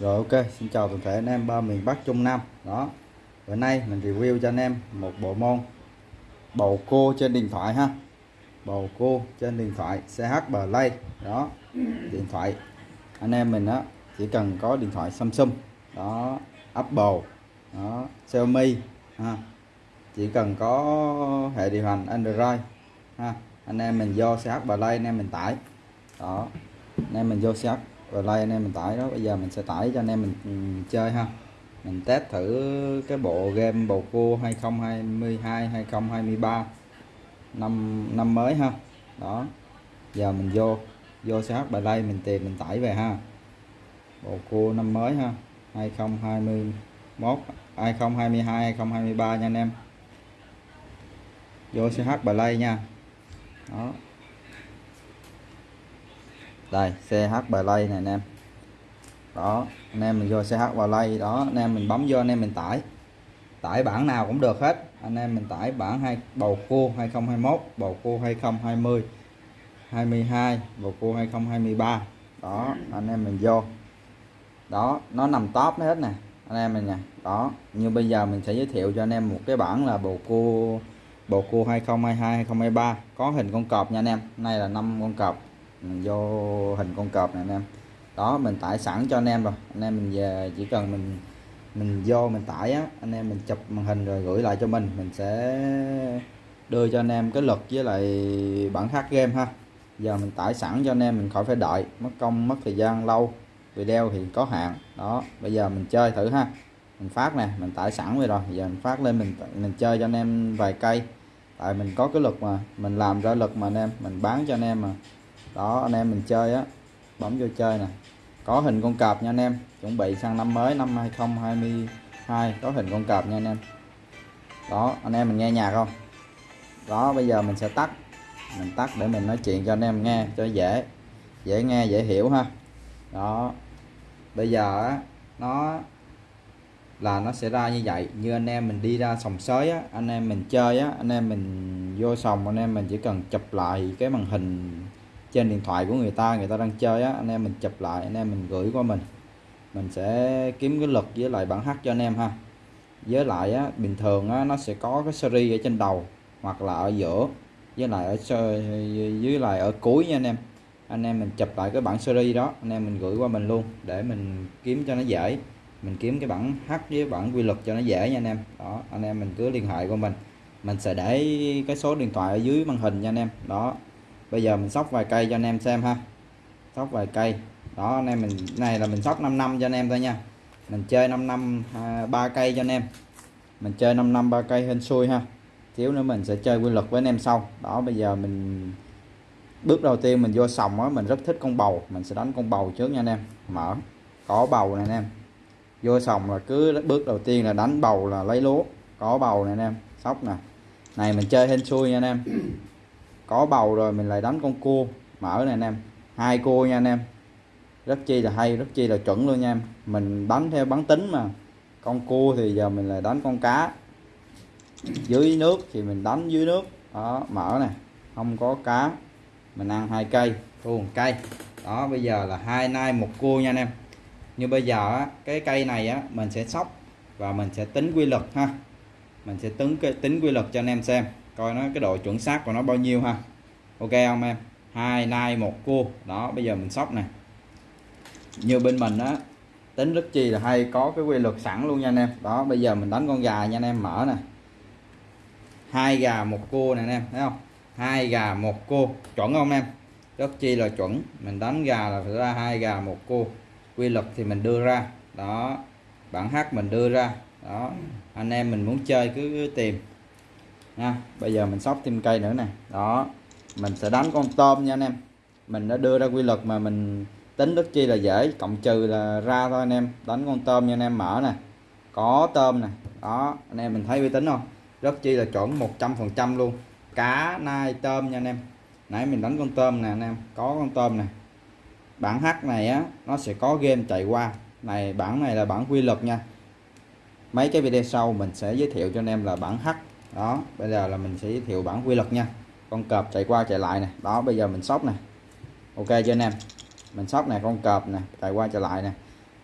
Rồi ok, xin chào toàn thể anh em ba miền Bắc Trung Nam. Đó. Bữa nay mình review cho anh em một bộ môn bầu cua trên điện thoại ha. Bầu cua trên điện thoại CH Play. Đó. Điện thoại anh em mình á chỉ cần có điện thoại Samsung, đó, Apple, đó, Xiaomi ha. Chỉ cần có hệ điều hành Android ha. Anh em mình vô CH Play anh em mình tải. Đó. Anh em mình vô CH rồi like anh em mình tải đó, bây giờ mình sẽ tải cho anh em mình ừ, chơi ha. Mình test thử cái bộ game bầu cua 2022 2023 năm năm mới ha. Đó, giờ mình vô vô CH bài mình tìm, mình tải về ha. Bầu cua năm mới ha 2021 2022 2023 nha anh em. Vô CH Play nha. Đó đây CH Play này anh em. Đó, anh em mình vô CH Play đó, anh em mình bấm vô, anh em mình tải. Tải bản nào cũng được hết. Anh em mình tải bản hai, bầu cua 2021 bầu cua 2020 22 bầu cua 2023 đó, anh em mình vô. Đó, nó nằm top hết nè, anh em mình nè. Đó, như bây giờ mình sẽ giới thiệu cho anh em một cái bản là bầu cua bầu cua 2022 2023 có hình con cọp nha anh em, nay là năm con cọp. Ừ, vô hình con cọp này anh em. Đó, mình tải sẵn cho anh em rồi. Anh em mình về, chỉ cần mình mình vô mình tải á, anh em mình chụp màn hình rồi gửi lại cho mình. Mình sẽ đưa cho anh em cái luật với lại bản hát game ha. Giờ mình tải sẵn cho anh em, mình khỏi phải đợi. Mất công, mất thời gian, lâu. Video thì có hạn. Đó, bây giờ mình chơi thử ha. Mình phát nè, mình tải sẵn rồi rồi. Giờ mình phát lên, mình mình chơi cho anh em vài cây. Tại mình có cái luật mà, mình làm ra luật mà anh em. Mình bán cho anh em mà đó, anh em mình chơi á, bấm vô chơi nè. Có hình con cọp nha anh em, chuẩn bị sang năm mới, năm 2022 có hình con cọp nha anh em. Đó, anh em mình nghe nhạc không? Đó, bây giờ mình sẽ tắt. Mình tắt để mình nói chuyện cho anh em nghe, cho dễ dễ nghe, dễ hiểu ha. Đó, bây giờ á, nó là nó sẽ ra như vậy. Như anh em mình đi ra sòng sới á, anh em mình chơi á, anh em mình vô sòng, anh em mình chỉ cần chụp lại cái màn hình trên điện thoại của người ta người ta đang chơi á, anh em mình chụp lại, anh em mình gửi qua mình. Mình sẽ kiếm cái lực với lại bản hát cho anh em ha. Với lại á, bình thường á, nó sẽ có cái series ở trên đầu hoặc là ở giữa, với lại ở dưới lại ở cuối nha anh em. Anh em mình chụp lại cái bản series đó, anh em mình gửi qua mình luôn để mình kiếm cho nó dễ. Mình kiếm cái bản h với bản quy luật cho nó dễ nha anh em. Đó, anh em mình cứ liên hệ qua mình. Mình sẽ để cái số điện thoại ở dưới màn hình nha anh em. Đó bây giờ mình sóc vài cây cho anh em xem ha. Sóc vài cây. Đó, anh em mình, này là mình sóc 5 năm cho anh em thôi nha. Mình chơi 5 năm à, ba cây cho anh em. Mình chơi 5 năm, ba cây hên xui ha. Thiếu nữa mình sẽ chơi quy luật với anh em sau. Đó, bây giờ mình bước đầu tiên mình vô sòng á, mình rất thích con bầu. Mình sẽ đánh con bầu trước nha anh em. Mở. Có bầu này anh em. Vô sòng là cứ bước đầu tiên là đánh bầu là lấy lúa. Có bầu này anh em. Sóc nè. Này, mình chơi hên xui nha anh em có bầu rồi mình lại đánh con cua. Mở này anh em hai cua nha anh em. Rất chi là hay rất chi là chuẩn luôn nha em. Mình đánh theo bắn tính mà. Con cua thì giờ mình lại đánh con cá. Dưới nước thì mình đánh dưới nước. Đó mở nè không có cá. Mình ăn hai cây thua cây. Đó bây giờ là hai nai một cua nha anh em. Như bây giờ á, cái cây này á mình sẽ sóc và mình sẽ tính quy luật ha. Mình sẽ tính cái tính quy luật cho anh em xem coi nó cái độ chuẩn xác của nó bao nhiêu ha. Ok không em? Hai nai một cua. Đó bây giờ mình sóc nè. Như bên mình á tính rất chi là hay có cái quy luật sẵn luôn nha anh em. Đó bây giờ mình đánh con gà nha anh em mở nè. Hai gà một cua nè anh em thấy không? Hai gà một cua. Chuẩn không em? Rất chi là chuẩn. Mình đánh gà là phải ra hai gà một cua. Quy luật thì mình đưa ra. Đó bản hát mình đưa ra. Đó anh em mình muốn chơi cứ, cứ tìm nha bây giờ mình sóc thêm cây nữa nè. Đó, mình sẽ đánh con tôm nha anh em. Mình đã đưa ra quy luật mà mình tính rất chi là dễ, cộng trừ là ra thôi anh em. Đánh con tôm nha anh em, mở nè. Có tôm nè. Đó, anh em mình thấy uy tín không? Rất chi là chuẩn 100 phần trăm luôn. Cá, nai, tôm nha anh em. Nãy mình đánh con tôm nè anh em. Có con tôm nè. Bản H này á, nó sẽ có game chạy qua. Này, bản này là bản quy luật nha. Mấy cái video sau mình sẽ giới thiệu cho anh em là bản H đó, bây giờ là mình sẽ giới thiệu bản quy luật nha. Con cọp chạy qua chạy lại nè. Đó, bây giờ mình sóc nè. Ok cho anh em? Mình sóc này con cọp nè, chạy qua chạy lại nè.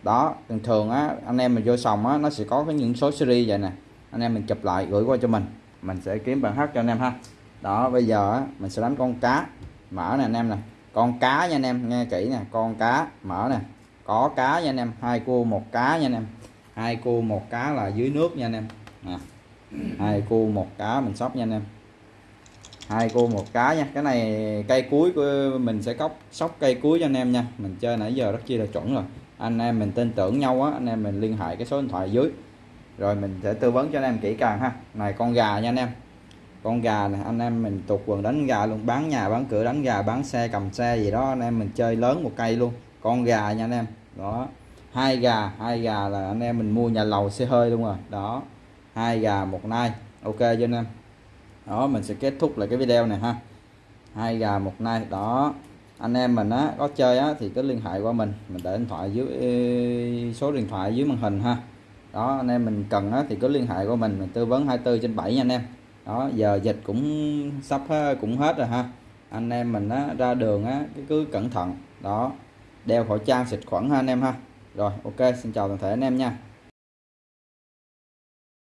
Đó, thường thường á, anh em mình vô sòng á, nó sẽ có cái những số series vậy nè. Anh em mình chụp lại, gửi qua cho mình. Mình sẽ kiếm bản hát cho anh em ha. Đó, bây giờ á, mình sẽ đánh con cá. Mở nè anh em nè. Con cá nha anh em, nghe kỹ nè. Con cá, mở nè. Có cá nha anh em. Hai cua một cá nha anh em. Hai cua một cá là dưới nước nha anh em. Nè hai cua một cá mình sóc nha anh em. Hai cua một cá nha. Cái này cây cuối của mình sẽ cốc sóc cây cuối cho anh em nha. Mình chơi nãy giờ rất chi là chuẩn rồi. Anh em mình tin tưởng nhau á, anh em mình liên hệ cái số điện thoại dưới. Rồi mình sẽ tư vấn cho anh em kỹ càng ha. Này, con gà nha anh em. Con gà này anh em mình tục quần đánh gà luôn, bán nhà, bán cửa, đánh gà, bán xe, cầm xe gì đó, anh em mình chơi lớn một cây luôn. Con gà nha anh em. Đó. Hai gà hai gà là anh em mình mua nhà lầu xe hơi luôn rồi. Đó hai gà một nai. Ok cho anh em? Đó mình sẽ kết thúc lại cái video này ha. Hai gà một nai. Đó anh em mình á có chơi á thì cứ liên hệ qua mình. Mình để điện thoại dưới số điện thoại dưới màn hình ha. Đó anh em mình cần á thì cứ liên hệ qua mình. Mình tư vấn 24 trên 7 nha anh em. Đó giờ dịch cũng sắp cũng hết rồi ha. Anh em mình á, ra đường á cứ cẩn thận. Đó đeo khẩu trang xịt khuẩn ha anh em ha. Rồi ok xin chào toàn thể anh em nha.